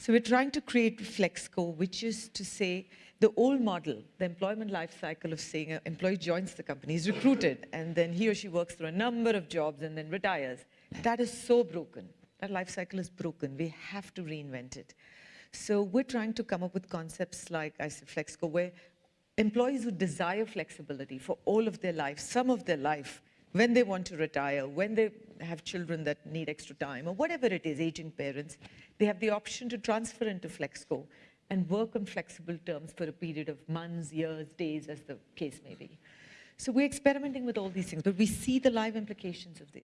So we're trying to create FlexCo, which is to say the old model, the employment life cycle of saying an employee joins the company, is recruited, and then he or she works through a number of jobs and then retires. That is so broken. That life cycle is broken. We have to reinvent it. So we're trying to come up with concepts like, I said, FlexCo, where employees who desire flexibility for all of their life, some of their life, when they want to retire, when they have children that need extra time, or whatever it is, aging parents, they have the option to transfer into FlexCo and work on flexible terms for a period of months, years, days, as the case may be. So we're experimenting with all these things, but we see the live implications of this.